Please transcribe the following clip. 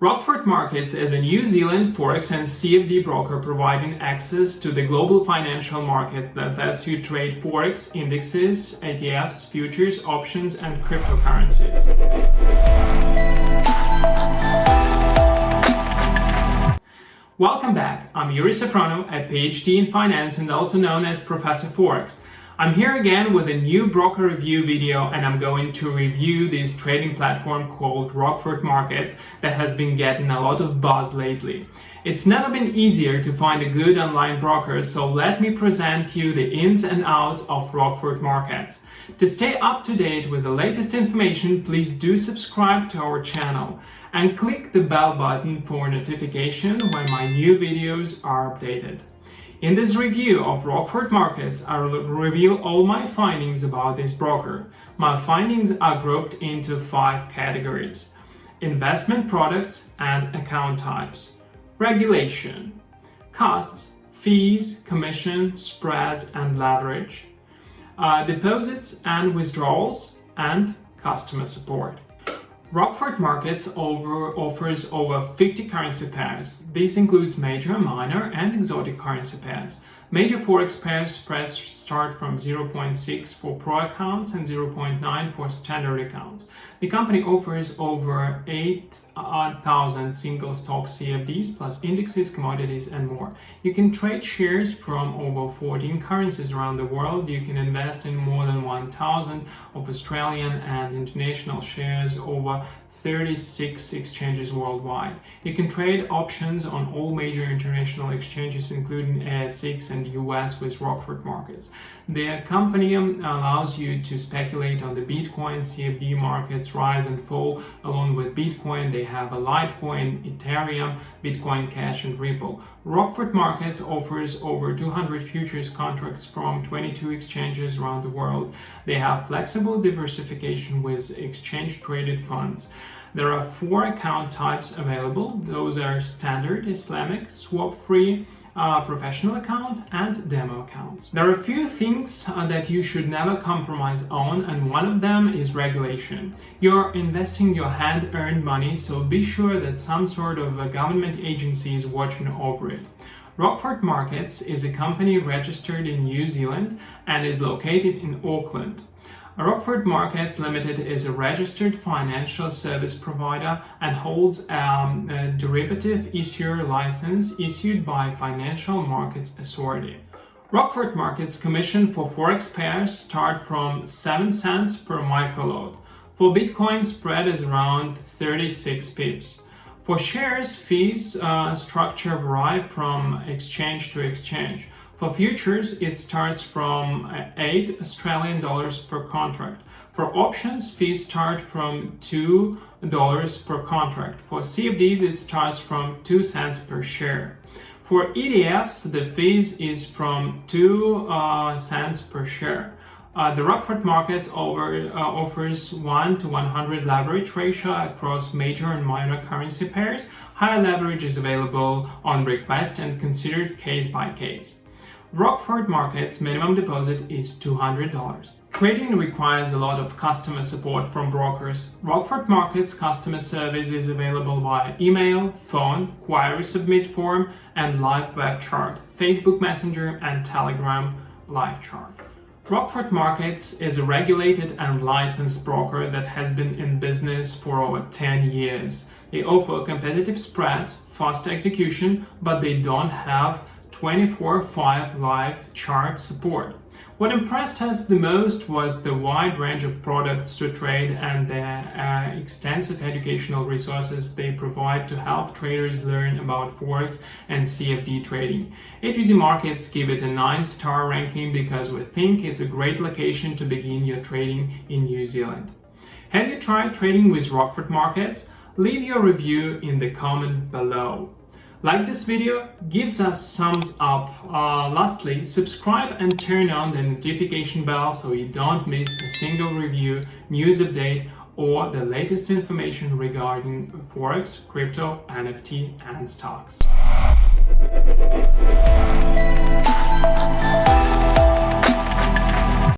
Rockford Markets is a New Zealand Forex and CFD broker providing access to the global financial market that lets you trade Forex, indexes, ETFs, futures, options and cryptocurrencies. Welcome back, I'm Yuri Safrono, a PhD in Finance and also known as Professor Forex. I'm here again with a new broker review video and I'm going to review this trading platform called Rockford Markets that has been getting a lot of buzz lately. It's never been easier to find a good online broker so let me present you the ins and outs of Rockford Markets. To stay up to date with the latest information please do subscribe to our channel and click the bell button for notification when my new videos are updated. In this review of Rockford Markets, I will reveal all my findings about this broker. My findings are grouped into five categories. Investment products and account types. Regulation. Costs, fees, commission, spreads and leverage. Uh, deposits and withdrawals and customer support. Rockford Markets over, offers over 50 currency pairs. This includes major, minor and exotic currency pairs. Major forex pairs spreads start from 0.6 for pro accounts and 0.9 for standard accounts. The company offers over 8,000 single stock CFDs plus indexes, commodities and more. You can trade shares from over 14 currencies around the world. You can invest in more than 1,000 of Australian and international shares over 36 exchanges worldwide. It can trade options on all major international exchanges including ASX and US with Rockford Markets. The company allows you to speculate on the Bitcoin, CFD markets rise and fall. Along with Bitcoin, they have a Litecoin, Ethereum, Bitcoin Cash and Ripple. Rockford Markets offers over 200 futures contracts from 22 exchanges around the world. They have flexible diversification with exchange-traded funds. There are four account types available. Those are standard, Islamic, swap-free, uh, professional account and demo accounts. There are a few things uh, that you should never compromise on and one of them is regulation. You're investing your hand-earned money so be sure that some sort of a government agency is watching over it. Rockford Markets is a company registered in New Zealand and is located in Auckland. Rockford Markets Limited is a registered financial service provider and holds um, a derivative issuer license issued by Financial Markets Authority. Rockford Markets commission for forex pairs start from 7 cents per microlot. For Bitcoin, spread is around 36 pips. For shares, fees uh, structure vary from exchange to exchange. For futures, it starts from uh, 8 Australian dollars per contract. For options, fees start from $2 per contract. For CFDs, it starts from 2 cents per share. For ETFs, the fees is from 2 uh, cents per share. Uh, the Rockford Markets over, uh, offers 1 to 100 leverage ratio across major and minor currency pairs. Higher leverage is available on request and considered case by case. Rockford Markets minimum deposit is $200. Trading requires a lot of customer support from brokers. Rockford Markets customer service is available via email, phone, query submit form and live web chart, Facebook Messenger and Telegram live chart. Rockford Markets is a regulated and licensed broker that has been in business for over 10 years. They offer competitive spreads, fast execution, but they don't have 24-5 live chart support. What impressed us the most was the wide range of products to trade and the uh, extensive educational resources they provide to help traders learn about Forex and CFD trading. A2Z Markets give it a 9-star ranking because we think it's a great location to begin your trading in New Zealand. Have you tried trading with Rockford Markets? Leave your review in the comment below. Like this video, gives us thumbs up. Uh, lastly, subscribe and turn on the notification bell so you don't miss a single review, news update or the latest information regarding Forex, crypto, NFT and stocks.